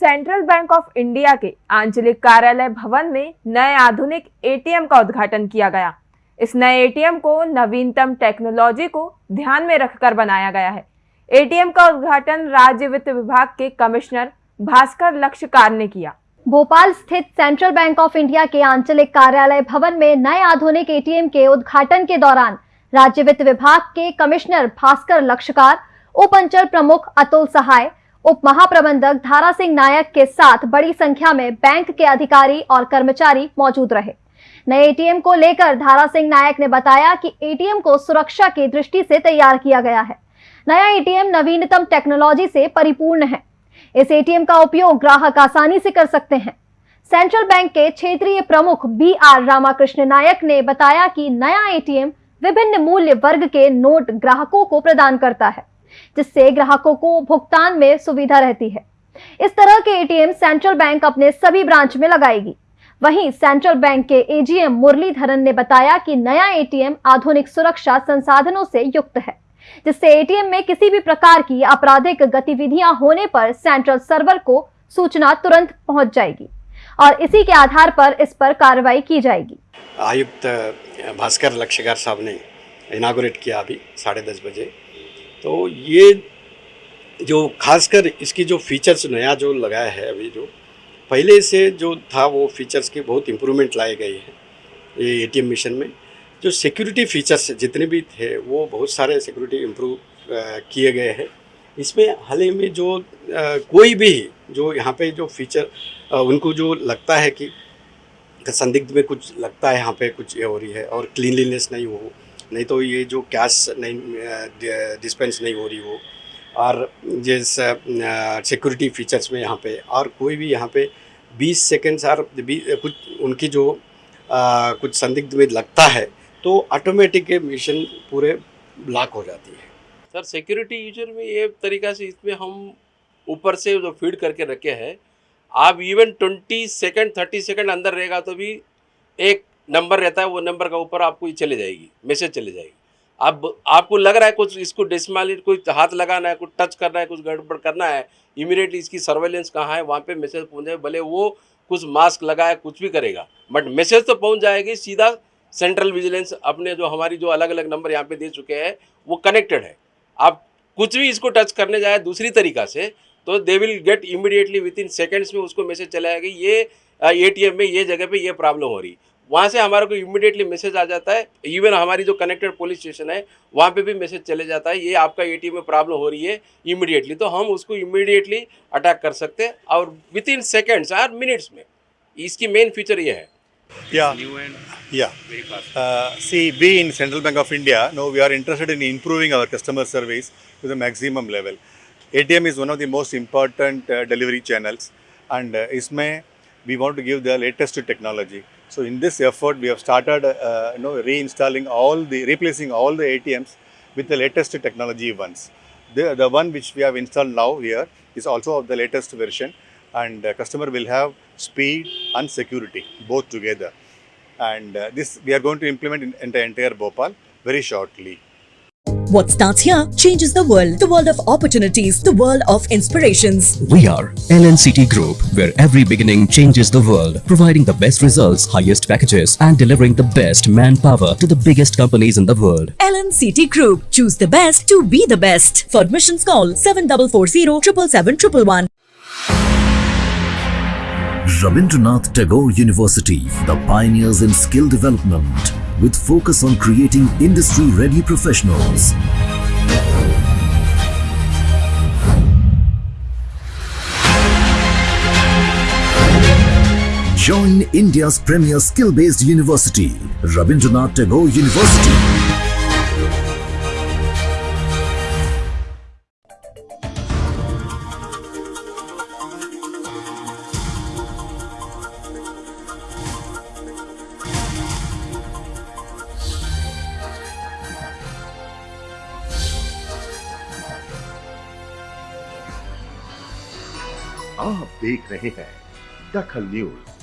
Central bank of India के आंचलिक कार्यालय भवन में नए आधुनिक एटीएम का उद्घाटन किया गया। इस नए एटीएम को नवीनतम टेक्नोलॉजी को ध्यान में रखकर बनाया गया है। एटीएम का उद्घाटन राज्य वित्त विभाग के कमिश्नर भास्कर लक्ष्यकार ने किया। भोपाल स्थित सेंट्रल बैंक ऑफ़ इंडिया के आंचलिक कार्यालय भवन में नए आधुनिक एटीएम के उद्घाटन के दौरान राज्य वित्त विभाग के कमिश्नर भास्कर लक्ष्यकार उप अंचल प्रमुख अतुल सहाय उप महाप्रबंधक धारा सिंह नायक के साथ बड़ी संख्या में बैंक के अधिकारी और कर्मचारी मौजूद रहे। नए एटीएम को लेकर धारा सिंह नायक ने बताया कि एटीएम को सुरक्षा की दृष्टि से तैयार किया गया है। नया एटीएम नवीनतम टेक्नोलॉजी से परिपूर्ण है। इस एटीएम का उपयोग ग्राहक आसानी से कर सकते हैं। सेंट्रल बैंक के क्षेत्रीय प्रमुख बी आर रामाकृष्ण नायक ने बताया कि नया एटीएम विभिन्न मूल्य वर्ग के नोट ग्राहकों को प्रदान करता है। जिससे ग्राहकों को भुगतान में सुविधा रहती है। इस तरह के एटीएम सेंट्रल बैंक अपने सभी ब्रांच में लगाएगी। वहीं सेंट्रल बैंक के एजीएम मुरलीधरन ने बताया कि नया एटीएम आधुनिक सुरक्षा संसाधनों से युक्त है, जिससे एटीएम में किसी भी प्रकार की आपराधिक गतिविधियाँ होने पर सेंट्रल सर्वर को सूचना तुरंत पहुँच जाएगी और इसी के आधार पर इस पर कार्रवाई की जाएगी। आयुक्त भास्कर लक्ष्यकार साहब ने इनागोरेट किया अभी साढ़े दस बजे। तो ये जो खासकर इसकी जो फीचर्स नया जो लगाया है अभी जो पहले से जो था वो फीचर्स के बहुत इम्प्रूवमेंट लाए गए हैं ये एटीएम मिशन में। जो सिक्योरिटी फीचर्स जितने भी थे वो बहुत सारे सिक्योरिटी इम्प्रूव किए गए हैं। इसमें हाल ही में जो आ, कोई भी जो यहाँ पे जो फीचर आ, उनको जो लगता है कि संदिग्ध में कुछ लगता है यहाँ पे कुछ ये हो रही है और क्लीनलीनेस नहीं हो नहीं तो ये जो कैश नहीं डिस्पेंस नहीं हो रही हो और जिस सिक्योरिटी फीचर्स में यहाँ पे और कोई भी यहाँ पे 20 सेकेंड्स और कुछ उनकी जो आ, कुछ संदिग्ध में लगता है तो ऑटोमेटिक मिशन पूरे ब्लॉक हो जाती है। सर सिक्योरिटी यूज़र में ये तरीका से इसमें हम ऊपर से जो फ़ीड करके रखे हैं आप even twenty second thirty second अंदर रहेगा तो भी एक नंबर रहता है, वो नंबर का ऊपर आपको चले जाएगी, मैसेज चले जाएगी। अब आपको लग रहा है कुछ इसको डिसमालिट कोई हाथ लगाना है, कुछ टच करना है, कुछ गड़बड़ करना है इमीडिएटली इसकी सर्वेलेंस कहाँ है, वहाँ पे मैसेज पहुँच जाए भले वो कुछ मास्क लगाए, कुछ भी करेगा बट मैसेज तो पहुँच जाएगी, सीधा सेंट्रल विजिलेंस अपने जो हमारी जो अलग अलग नंबर यहाँ पे दे चुके हैं, वो कनेक्टेड है। आप कुछ भी इसको टच करने जाए, दूसरी तरीका से तो they will get immediately within seconds में उसको मैसेज चला जाएगा ये एटीएम में, ये जगह पे ये प्रॉब्लम हो रही। वहाँ से हमारे को इमिडिएटली मैसेज आ जाता है। इवन हमारी जो कनेक्टेड पुलिस स्टेशन है वहाँ पे भी मैसेज चले जाता है ये आपका एटीएम में प्रॉब्लम हो रही है इमिडिएटली तो हम उसको इमिडिएटली अटैक कर सकते हैं और within seconds or minutes में। इसकी मेन फीचर ये है। या या C B in central bank of India no we are interested in improving our customer service to the maximum level ATM is one of the most important delivery channels and इसमें we want to give the latest technology. So in this effort, we have started, uh, you know, reinstalling all the, replacing all the ATMs with the latest technology ones. The, the one which we have installed now here is also of the latest version and the customer will have speed and security both together. And uh, this we are going to implement in, in the entire Bhopal very shortly. What starts here changes the world. The world of opportunities, the world of inspirations. We are LNCT Group, where every beginning changes the world, providing the best results, highest packages, and delivering the best manpower to the biggest companies in the world. LNCT Group. Choose the best to be the best. For admissions, call 7440 777 Rabindranath Tagore University, the pioneers in skill development, with focus on creating industry-ready professionals. Join India's premier skill-based university, Rabindranath Tagore University. आप देख रहे हैं दखल news.